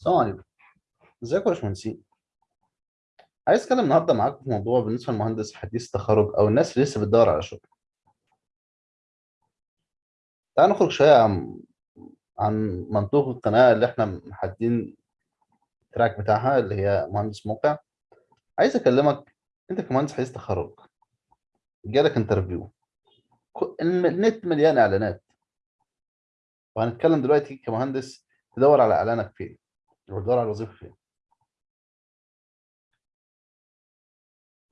السلام عليكم. ازيكم يا باشمهندسين؟ عايز اتكلم النهارده معاكم في موضوع بالنسبة للمهندس حديث التخرج أو الناس اللي لسه بتدور على شغل. تعال نخرج شوية عن عن منطوق القناة اللي إحنا محددين ال track بتاعها اللي هي مهندس موقع. عايز أكلمك انت كمهندس حديث تخرج جالك interview. النت مليان إعلانات. وهنتكلم دلوقتي كمهندس تدور على إعلانك فين. وتدور على الوظيفه فين؟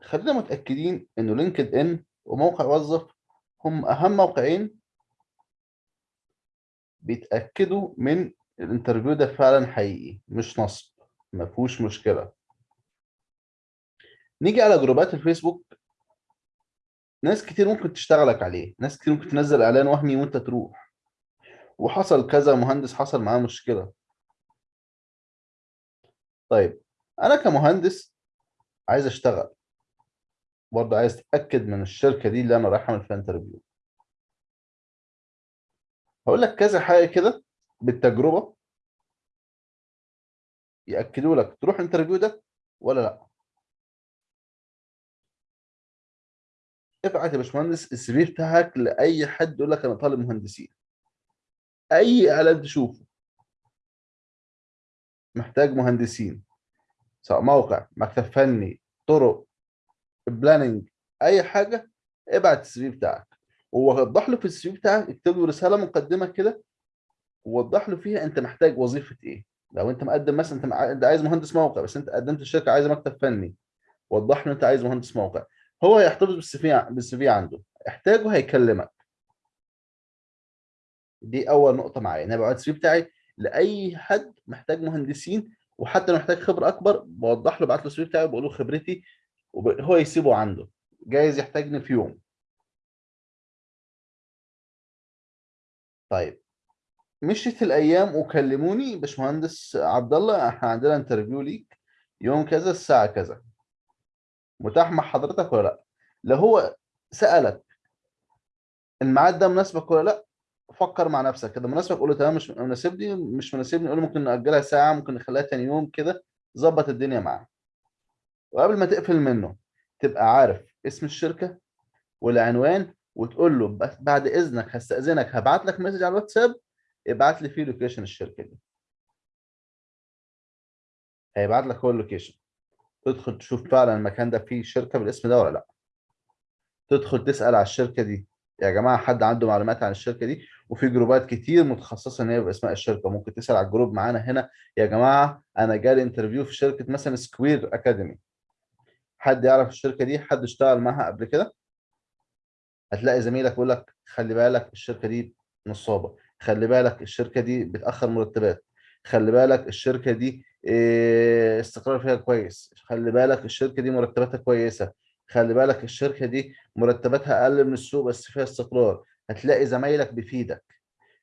خلينا متأكدين إنه LinkedIn وموقع Wuzzuf هم أهم موقعين بيتأكدوا من ال interview ده فعلا حقيقي مش نصب ما فيهوش مشكلة. نيجي على جروبات الفيسبوك. ناس كتير ممكن تشتغلك عليه ناس كتير ممكن تنزل إعلان وهمي وأنت تروح. وحصل كذا مهندس حصل معاه مشكلة. طيب أنا كمهندس عايز أشتغل. برضه عايز أتأكد من الشركة دي اللي أنا رايح اعمل فيها interview هقول لك كذا حاجة كده بالتجربة يأكدوا لك تروح ال interview ده ولا لأ. ابعت يا باشمهندس ال CV بتاعك لأي حد يقول لك أنا طالب مهندسين. أي إعلان تشوفه. محتاج مهندسين سواء موقع مكتب فني طرق planning أي حاجة ابعت ال C V بتاعك. ووضح له في ال CV بتاعك اكتب له رسالة مقدمة كده ووضح له فيها أنت محتاج وظيفة إيه. لو أنت مقدم مثلا أنت عايز مهندس موقع بس أنت قدمت الشركة عايزة مكتب فني وضح له أنت عايز مهندس موقع. هو هيحتفظ بال CV بال CV عنده. احتاجه هيكلمك. دي أول نقطة معايا. أنا ببعت ال CV بتاعي لأي حد محتاج مهندسين وحتى لو محتاج خبرة أكبر بوضح له بعت له السي بتاعي وبقول له خبرتي وهو يسيبه عنده. جايز يحتاجني في يوم. طيب. مشيت الأيام وكلموني باشمهندس عبد الله إحنا عندنا انترفيو ليك يوم كذا الساعة كذا. متاح مع حضرتك ولا لأ؟ لو هو سألك الميعاد ده مناسبك ولا لأ فكر مع نفسك كده. مناسبك قول له تمام مش مناسبني مش مناسبني قول له ممكن نأجلها ساعة ممكن نخليها تاني يوم كده ظبط الدنيا معاه. وقبل ما تقفل منه تبقى عارف اسم الشركة والعنوان وتقول له بعد إذنك هستأذنك هبعت لك message على الواتساب ابعت لي فيه location الشركة دي. هيبعت لك هو ال location تدخل تشوف فعلا المكان ده فيه شركة بالاسم ده ولا لأ. تدخل تسأل على الشركة دي. يا جماعة حد عنده معلومات عن الشركة دي؟ وفي جروبات كتير متخصصة إن هي باسماء الشركة. ممكن تسأل على ال group معانا هنا. يا جماعة أنا جالي interview في شركة مثلا Square Academy حد يعرف الشركة دي؟ حد اشتغل معاها قبل كده؟ هتلاقي زميلك يقول لك خلي بالك الشركة دي نصابة. خلي بالك الشركة دي بتأخر مرتبات. خلي بالك الشركة دي إيه، استقرار فيها كويس. خلي بالك الشركة دي مرتباتها كويسة. خلي بالك الشركة دي مرتباتها أقل من السوق بس فيها استقرار. هتلاقي زمايلك بيفيدك.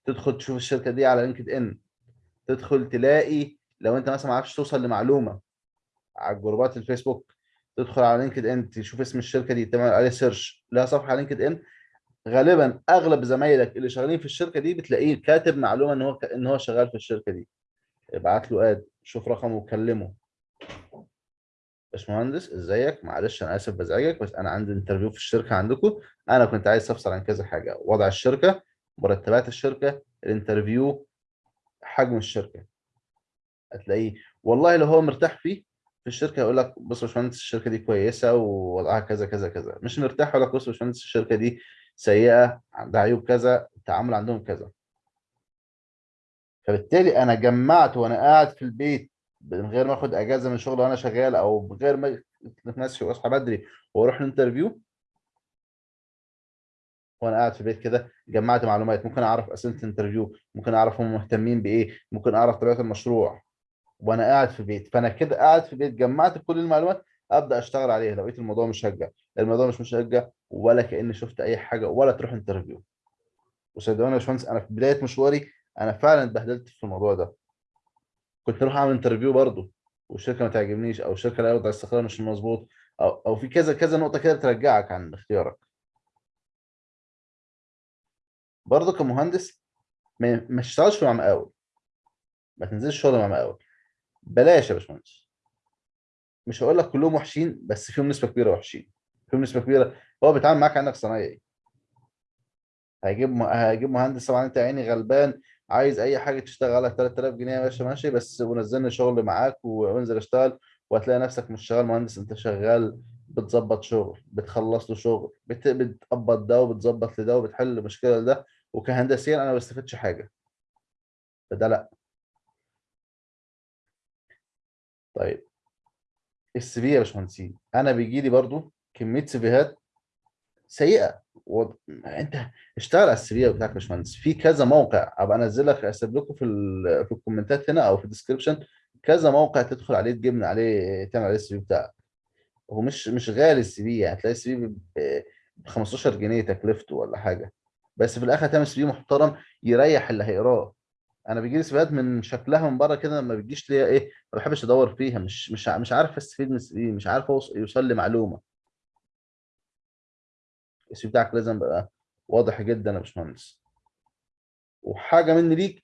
تدخل تشوف الشركة دي على لينكد ان تدخل تلاقي لو أنت مثلا ما عرفتش توصل لمعلومة على جروبات الفيسبوك تدخل على LinkedIn تشوف اسم الشركة دي تعمل عليه search لها صفحة على LinkedIn غالبا أغلب زمايلك اللي شغالين في الشركة دي بتلاقيه كاتب معلومة إن هو إن هو شغال في الشركة دي. ابعت له add شوف رقمه وكلمه. باشمهندس إزيك؟ معلش أنا آسف بزعجك بس أنا عندي interview في الشركة عندكم. أنا كنت عايز استفسر عن كذا حاجة. وضع الشركة مرتبات الشركة ال interview حجم الشركة. هتلاقيه. والله لو هو مرتاح فيه في الشركة يقول لك بص يا باشمهندس الشركة دي كويسة ووضعها كذا كذا كذا. مش مرتاح يقول لك بص يا باشمهندس الشركة دي سيئة عندها عيوب كذا التعامل عندهم كذا. فبالتالي أنا جمعت وأنا قاعد في البيت من غير ما آخد أجازة من شغل وأنا شغال أو من غير ما نفسي وأصحى بدري وأروح ال interview. وأنا قاعد في البيت كده جمعت معلومات. ممكن أعرف أسئلة ال interview ممكن أعرف هم مهتمين بإيه ممكن أعرف طبيعة المشروع. وأنا قاعد في البيت. فأنا كده قاعد في البيت جمعت كل المعلومات أبدأ أشتغل عليها. لقيت الموضوع مشجع الموضوع مش مشجع ولا كأني شفت أي حاجة ولا تروح interview. وصدقوني يا باشمهندس أنا في بداية مشواري أنا فعلا اتبهدلت في الموضوع ده. كنت أروح أعمل interview برضه والشركة ما تعجبنيش أو الشركة لا وضع الاستقرار مش مظبوط أو أو في كذا كذا نقطة كده بترجعك عن اختيارك. برضه كمهندس ما تشتغلش مع مقاول. ما تنزلش شغل مع مقاول. بلاش يا باشمهندس. مش هقول لك كلهم وحشين بس فيهم نسبة كبيرة وحشين. فيهم نسبة كبيرة. هو بيتعامل معاك عنك صنايعي. هيجيب. هيجيب مهندس طبعا أنت عيني غلبان. عايز أي حاجة تشتغل على 3000 جنيه يا باشا ماشي بس ونزلني شغل معاك وانزل اشتغل وهتلاقي نفسك مش شغال مهندس انت شغال بتظبط شغل بتخلص له شغل بت... بتقبض ده وبتظبط لده وبتحل مشكله لده وكهندسيا أنا ما بستفدش حاجة. فده لا طيب ال CV يا باشمهندسين أنا بيجي لي برضو كمية CVهات سيئة. و... أنت اشتغل على ال CV بتاعك يا باشمهندس. في كذا موقع أبقى أنزل لك اسيب لكم في ال... في ال commentات هنا أو في ال description كذا موقع تدخل عليه تجيب من عليه تعمل عليه ال CV بتاعك. هو مش مش غالي ال CV يعني هتلاقي ال CV ب 15 جنيه تكلفته ولا حاجة. بس في الآخر هتعمل CV محترم يريح اللي هيقراه. أنا بيجي لي CVهات من شكلها من بره كده لما بتجيش ليا إيه ما بحبش أدور فيها. مش مش مش عارف أستفيد من ال CV مش عارف يوصل لي معلومة. ال CV بتاعك لازم يبقى واضح جدا يا باشمهندس. وحاجة مني ليك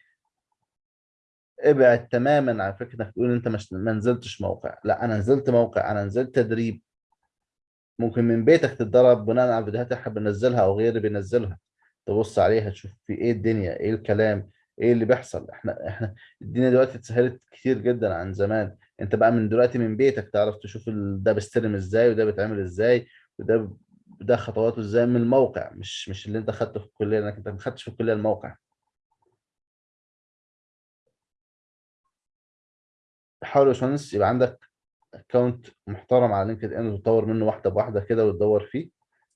ابعد تماما عن فكرة إنك تقول أنت مش ما نزلتش موقع. لا أنا نزلت موقع أنا نزلت تدريب. ممكن من بيتك تتدرب بناء على الفيديوهات اللي إحنا بننزلها أو غيري بينزلها. تبص عليها تشوف في إيه الدنيا إيه الكلام إيه اللي بيحصل. إحنا إحنا الدنيا دلوقتي اتسهلت كتير جدا عن زمان. أنت بقى من دلوقتي من بيتك تعرف تشوف ده بيستلم إزاي وده بيتعمل إزاي وده ده خطواته إزاي من الموقع مش مش اللي انت خدته في الكلية لانك انت ما خدتش في الكلية الموقع. حاول يا باشمهندس يبقى عندك account محترم على LinkedIn وتطور منه واحدة بواحدة كده وتدور فيه.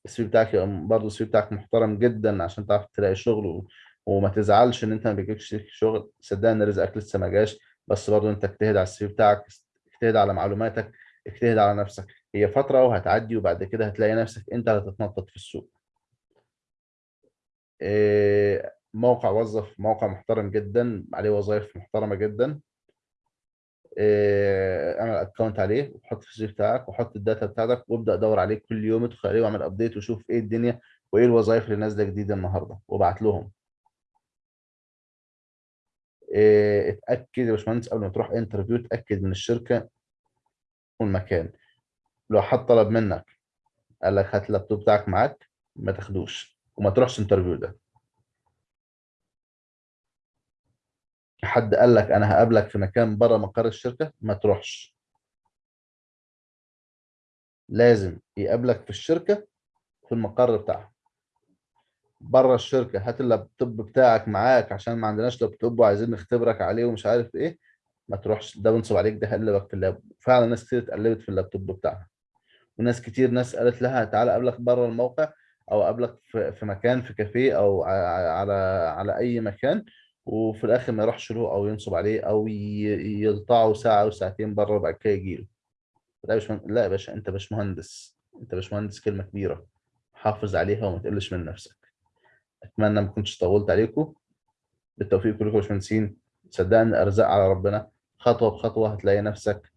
ال CV بتاعك برضه ال CV بتاعك محترم جدا عشان تعرف تلاقي شغل. وما تزعلش إن أنت ما بيجيكش شغل. صدقني رزقك لسه ما جاش بس برضه أنت اجتهد على ال CV بتاعك اجتهد على معلوماتك اجتهد على نفسك. هي فترة وهتعدي وبعد كده هتلاقي نفسك أنت هتتنطط في السوق. إيه، موقع وظف موقع محترم جدا عليه وظائف محترمة جدا. إيه، اعمل account عليه وحط في ال CV بتاعك وحط ال data بتاعتك وابدأ دور عليه كل يوم ادخل عليه واعمل update وشوف إيه الدنيا وإيه الوظائف اللي نازلة جديدة النهارده وابعت لهم. إيه، اتأكد يا باشمهندس قبل ما تروح interview اتأكد من الشركة والمكان. لو حد طلب منك قال لك هات اللابتوب بتاعك معاك ما تاخدوش وما تروحش interview ده. حد قال لك أنا هقابلك في مكان بره مقر الشركة ما تروحش. لازم يقابلك في الشركة في المقر بتاعها بره الشركة هات اللابتوب بتاعك معاك عشان ما عندناش لابتوب وعايزين نختبرك عليه ومش عارف إيه ما تروحش. ده بينصب عليك ده هيقلبك في ال lap. فعلا ناس كتير اتقلبت في اللابتوب بتاعها. وناس كتير ناس قالت لها تعالى أقابلك بره الموقع أو أقابلك في مكان في كافيه أو على على أي مكان وفي الآخر ما يروحش له أو ينصب عليه أو يلطعه ساعة أو ساعتين بره وبعد كده يجي له لا لا يا باشا أنت باشمهندس. أنت باشمهندس كلمة كبيرة. حافظ عليها وما تقلش من نفسك. أتمنى ما كنتش طولت عليكم. بالتوفيق كلكم باشمهندسين. صدقني أرزاق على ربنا. خطوة بخطوة هتلاقي نفسك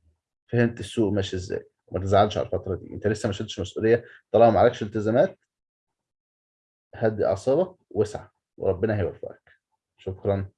فهمت السوق ماشي إزاي. وما تزعلش على الفترة دي. انت لسه ما شلتش مسؤولية. طالما ما عليكش التزامات هدي أعصابك واسعى. وربنا هيوفقك. شكرا.